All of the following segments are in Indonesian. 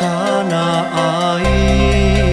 thana ai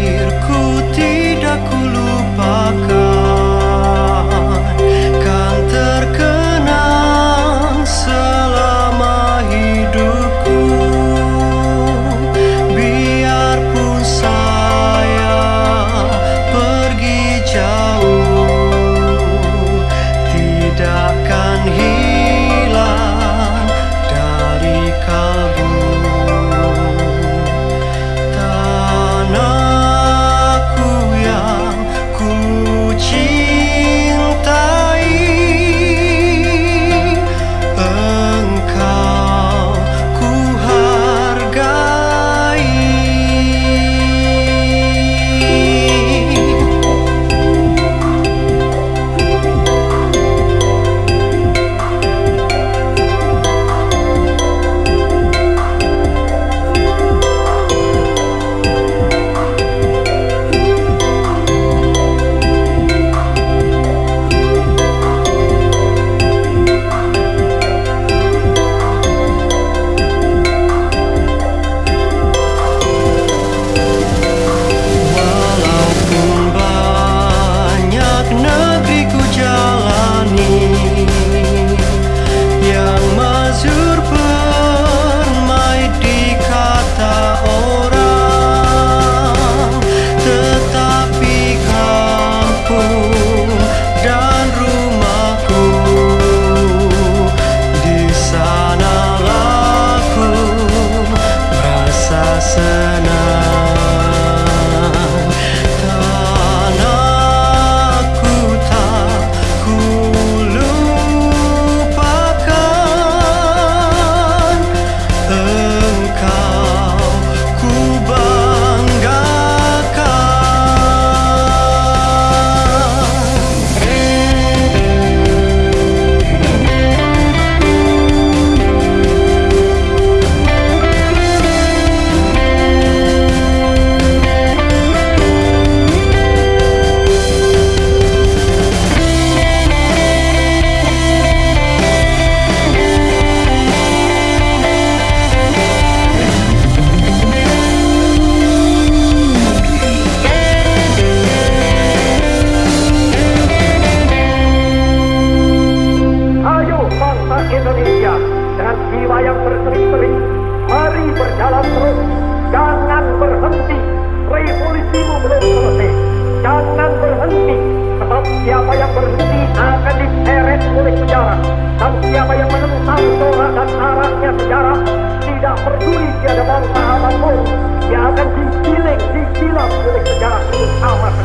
peduli tiada bangsa apa pun yang akan digiling, digilam oleh sejarah sama sekali.